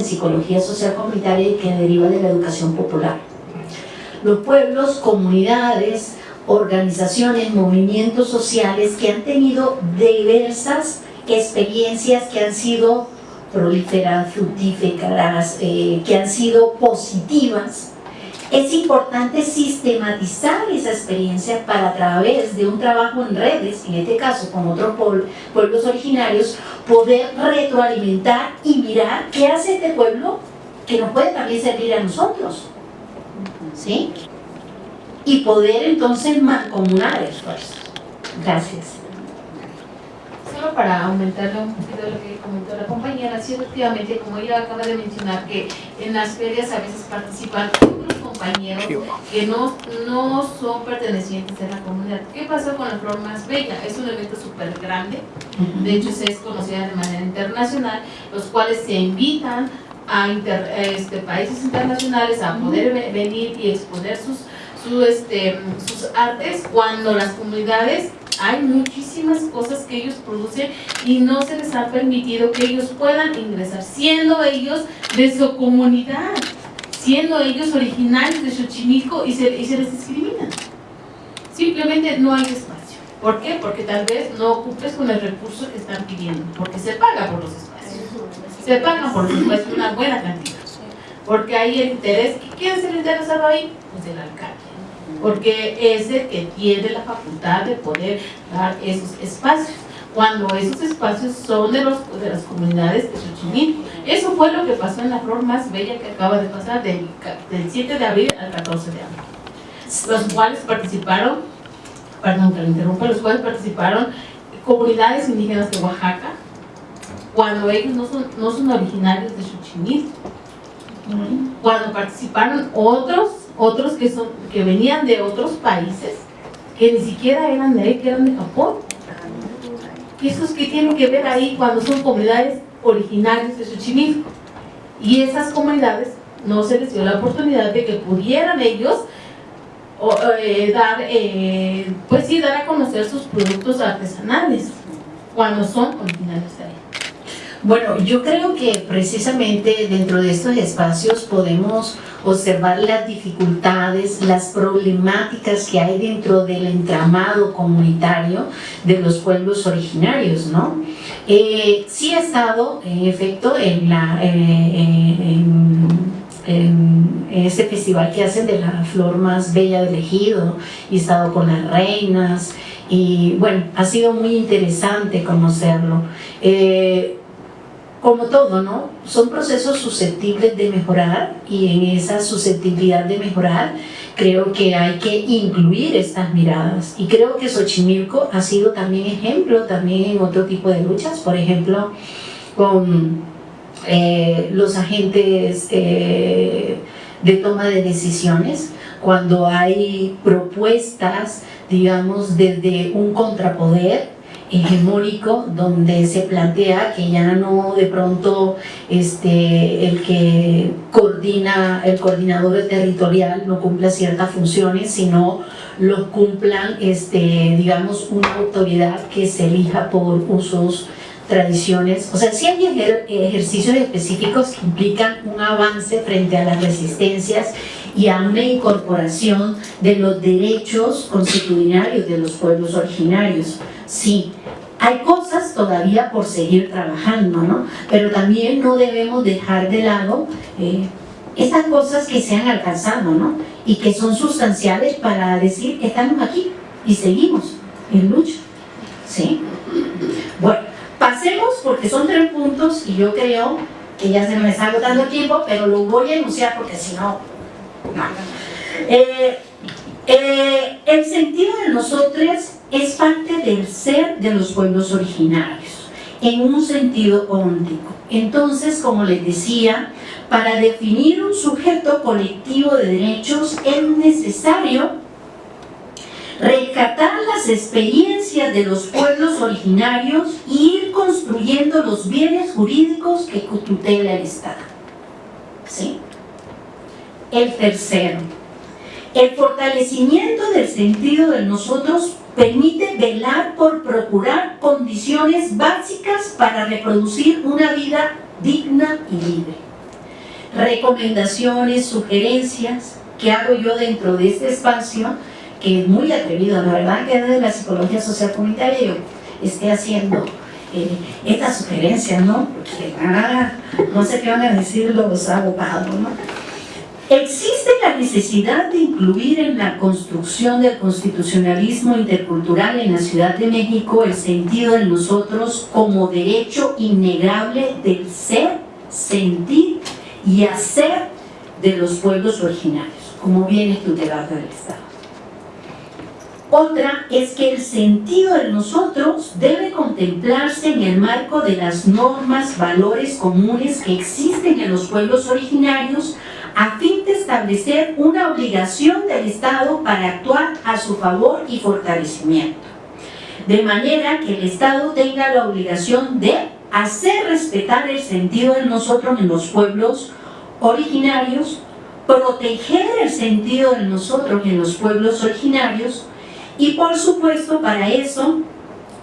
en psicología social comunitaria y que deriva de la educación popular. Los pueblos, comunidades, organizaciones, movimientos sociales que han tenido diversas experiencias que han sido prolíferas, fructíferas, eh, que han sido positivas, es importante sistematizar esa experiencia para a través de un trabajo en redes, en este caso con otros pueblos originarios, poder retroalimentar y mirar qué hace este pueblo que nos puede también servir a nosotros. ¿Sí? Y poder entonces mancomunar esfuerzos. Gracias para aumentarle un poquito lo que comentó la compañera, sí, efectivamente, como ella acaba de mencionar, que en las ferias a veces participan compañeros que no, no son pertenecientes a la comunidad. ¿Qué pasó con la Flor Más Bella? Es un evento súper grande, de hecho se es conocida de manera internacional, los cuales se invitan a este, países internacionales a poder venir y exponer sus, su, este, sus artes cuando las comunidades hay muchísimas cosas que ellos producen y no se les ha permitido que ellos puedan ingresar, siendo ellos de su comunidad, siendo ellos originarios de Xochimilco y se, y se les discrimina. Simplemente no hay espacio. ¿Por qué? Porque tal vez no ocupes con el recurso que están pidiendo, porque se paga por los espacios. Se paga por los espacios una buena cantidad. Porque hay el interés. ¿Quién es el interesado ahí? Pues el alcalde porque es el que tiene la facultad de poder dar esos espacios cuando esos espacios son de, los, de las comunidades de Xochimilco. Eso fue lo que pasó en la flor más bella que acaba de pasar del, 7 de abril al 14 de abril. Los cuales participaron, perdón que lo interrumpa, los cuales participaron comunidades indígenas de Oaxaca, cuando ellos no son, no son originarios de Xochimilco. Cuando participaron otros otros que, son, que venían de otros países, que ni siquiera eran de ahí, que eran de Japón. ¿Y esos que tienen que ver ahí cuando son comunidades originarias de Xochimilco? Y esas comunidades no se les dio la oportunidad de que pudieran ellos eh, dar, eh, pues sí, dar a conocer sus productos artesanales cuando son originarios de. Bueno, yo creo que precisamente dentro de estos espacios podemos observar las dificultades, las problemáticas que hay dentro del entramado comunitario de los pueblos originarios, ¿no? Eh, sí he estado, en efecto, en, la, eh, en, ese festival que hacen de la flor más bella del ejido, y he estado con las reinas, y bueno, ha sido muy interesante conocerlo. Eh, como todo, ¿no? Son procesos susceptibles de mejorar y en esa susceptibilidad de mejorar creo que hay que incluir estas miradas y creo que Xochimilco ha sido también ejemplo también en otro tipo de luchas, por ejemplo con eh, los agentes eh, de toma de decisiones cuando hay propuestas digamos desde un contrapoder hegemónico donde se plantea que ya no de pronto este, el que coordina, el coordinador territorial no cumpla ciertas funciones, sino los cumplan, este, digamos, una autoridad que se elija por usos tradiciones, o sea, si hay ejercicios específicos que implican un avance frente a las resistencias y a una incorporación de los derechos constitucionarios de los pueblos originarios. Sí, hay cosas todavía por seguir trabajando, ¿no? Pero también no debemos dejar de lado eh, estas cosas que se han alcanzado, ¿no? Y que son sustanciales para decir que estamos aquí y seguimos en lucha, ¿sí? Bueno, pasemos porque son tres puntos y yo creo que ya se me está agotando el tiempo, pero lo voy a enunciar porque si no, no. Eh, eh, el sentido de nosotros es parte del ser de los pueblos originarios, en un sentido óntico. Entonces, como les decía, para definir un sujeto colectivo de derechos es necesario rescatar las experiencias de los pueblos originarios e ir construyendo los bienes jurídicos que tutela el Estado. ¿Sí? El tercero, el fortalecimiento del sentido de nosotros permite velar por procurar condiciones básicas para reproducir una vida digna y libre. recomendaciones, sugerencias que hago yo dentro de este espacio, que es muy atrevido, la verdad que desde la psicología social comunitaria yo esté haciendo eh, estas sugerencias, ¿no? Porque ah, no sé qué van a decir los abogados, ¿no? Existe la necesidad de incluir en la construcción del constitucionalismo intercultural en la Ciudad de México el sentido de nosotros como derecho innegable del ser, sentir y hacer de los pueblos originarios, como viene tutelado del Estado. Otra es que el sentido de nosotros debe contemplarse en el marco de las normas, valores comunes que existen en los pueblos originarios a fin de establecer una obligación del Estado para actuar a su favor y fortalecimiento. De manera que el Estado tenga la obligación de hacer respetar el sentido de nosotros en los pueblos originarios, proteger el sentido de nosotros en los pueblos originarios y por supuesto para eso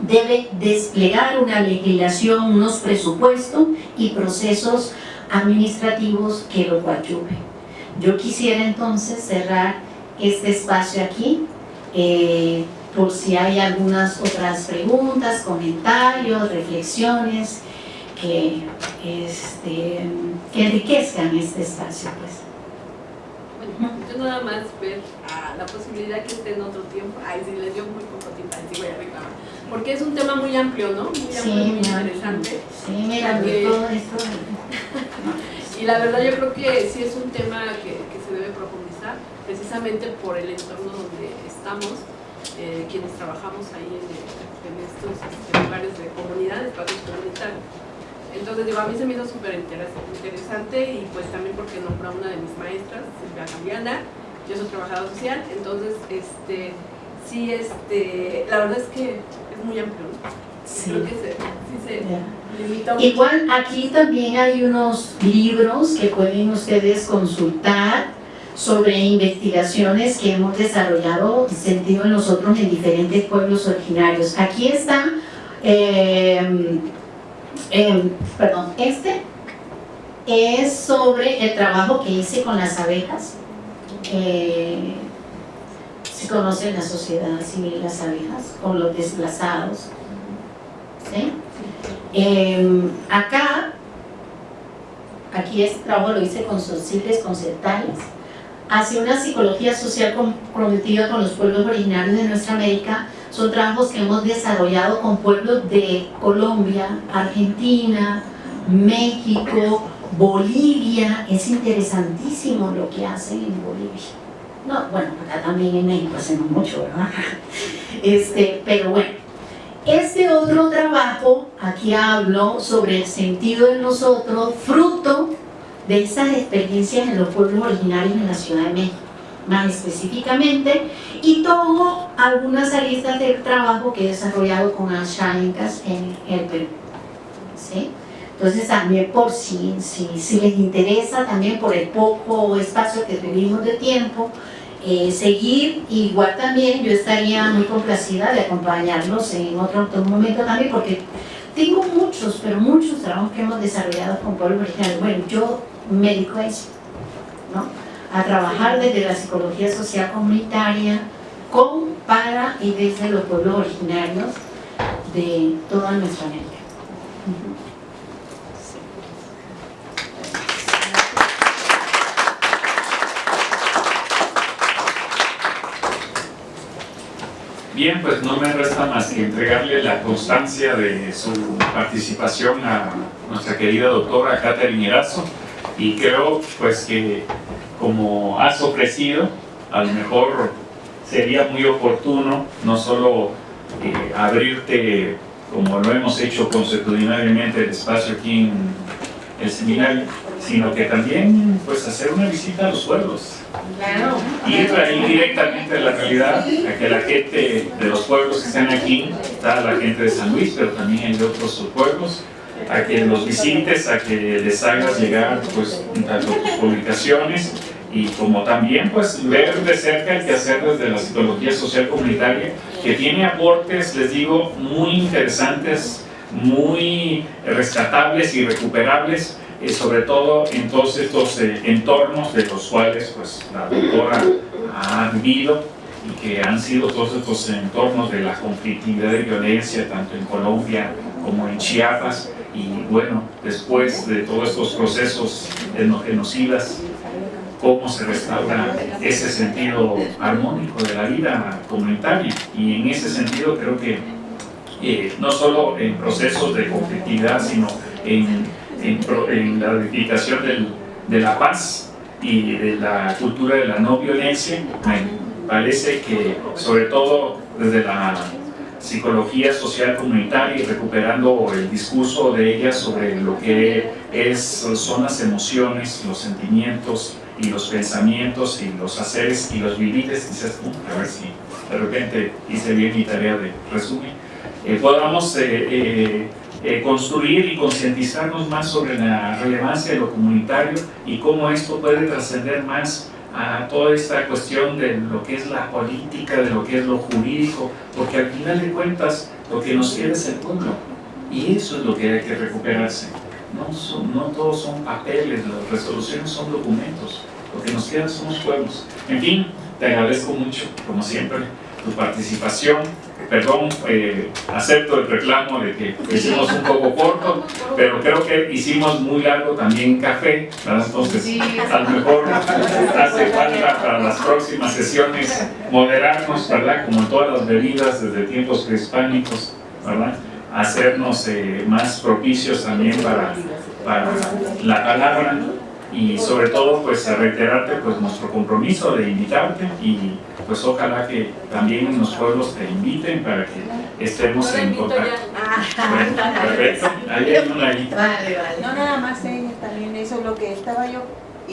debe desplegar una legislación, unos presupuestos y procesos administrativos que lo coadyuven. Yo quisiera entonces cerrar este espacio aquí, eh, por si hay algunas otras preguntas, comentarios, reflexiones que, este, que enriquezcan este espacio. Pues. Bueno, yo nada más ver a la posibilidad que esté en otro tiempo, ay, si les dio muy poco tiempo, ahí sí voy a reclamar, porque es un tema muy amplio, ¿no? Muy amplio, muy interesante. Sí, mira, todo esto y la verdad yo creo que sí es un tema que, que se debe profundizar, precisamente por el entorno donde estamos, eh, quienes trabajamos ahí en, en estos este, lugares de comunidad, espacios comunitarios. Entonces, digo, a mí se me hizo súper interesante y pues también porque nombra una de mis maestras, Silvia Cambiana, yo soy trabajadora social, entonces, este, sí, este, la verdad es que muy amplio, Sí. Creo que se, sí se limita mucho. Igual aquí también hay unos libros que pueden ustedes consultar sobre investigaciones que hemos desarrollado sentido en nosotros en diferentes pueblos originarios. Aquí está, eh, eh, perdón, este es sobre el trabajo que hice con las abejas. Eh, si conocen la sociedad civil las abejas, con los desplazados. Em, acá, aquí este trabajo lo hice con Sociles concertales, hacia una psicología social comprometida con los pueblos originarios de nuestra América, son trabajos que hemos desarrollado con pueblos de Colombia, Argentina, México, Bolivia, es interesantísimo lo que hacen en Bolivia. No, bueno, acá también en México hacemos mucho, ¿verdad? Este, pero bueno, este otro trabajo, aquí hablo sobre el sentido de nosotros, fruto de esas experiencias en los pueblos originarios en la Ciudad de México, más específicamente, y tomo algunas aristas del trabajo que he desarrollado con Ashainkas en el Perú. ¿sí? Entonces también por si, si, si les interesa, también por el poco espacio que tuvimos de tiempo, eh, seguir, igual también yo estaría muy complacida de acompañarlos en otro, momento también, porque tengo muchos, pero muchos trabajos que hemos desarrollado con pueblo original. Bueno, yo me dedico a eso, ¿no? a trabajar desde la psicología social comunitaria, con, para y desde los pueblos originarios de toda nuestra América. Bien, pues no me resta más que entregarle la constancia de su participación a nuestra querida doctora Catherine Erazo. Y creo pues que como has ofrecido, a lo mejor sería muy oportuno no solo eh, abrirte como lo hemos hecho consuetudinariamente el espacio aquí en el seminario, sino que también pues hacer una visita a los pueblos Claro. Ir ahí directamente a la realidad, a que la gente de los pueblos que están aquí, está la gente de San Luis, pero también hay de otros pueblos, a que los visites, a que les hagas llegar pues tanto tus publicaciones y como también pues ver de cerca el que hacer desde la psicología social comunitaria, que tiene aportes, les digo, muy interesantes, muy rescatables y recuperables eh, sobre todo en todos estos eh, entornos de los cuales pues, la doctora ha vivido y que han sido todos estos entornos de la conflictividad y violencia, tanto en Colombia como en Chiapas, y bueno, después de todos estos procesos genocidas, cómo se restaura ese sentido armónico de la vida comunitaria. Y en ese sentido creo que eh, no solo en procesos de conflictividad, sino en, en, la edificación de la paz y de la cultura de la no violencia, me parece que sobre todo desde la psicología social comunitaria y recuperando el discurso de ella sobre lo que es, son las emociones, los sentimientos y los pensamientos y los haceres y los vivires, quizás a ver si de repente hice bien mi tarea de resumen, eh, podamos eh, eh, construir y concientizarnos más sobre la relevancia de lo comunitario y cómo esto puede trascender más a toda esta cuestión de lo que es la política, de lo que es lo jurídico, porque al final de cuentas lo que nos queda es el pueblo y eso es lo que hay que recuperarse. No, son, no todos son papeles, las resoluciones son documentos, lo que nos queda son los pueblos. En fin, te agradezco mucho, como siempre, tu participación, perdón, eh, acepto el reclamo de que hicimos un poco corto, pero creo que hicimos muy largo también café, ¿verdad? entonces a lo mejor hace falta para las próximas sesiones moderarnos, ¿verdad? como todas las bebidas desde tiempos prehispánicos, ¿verdad? hacernos eh, más propicios también para, para la palabra y sobre todo pues a reiterarte pues nuestro compromiso de invitarte y pues ojalá que también en los pueblos te inviten para que estemos en contacto. perfecto, ahí hay una ahí. Vale, vale. No nada más ella, también eso, lo que estaba yo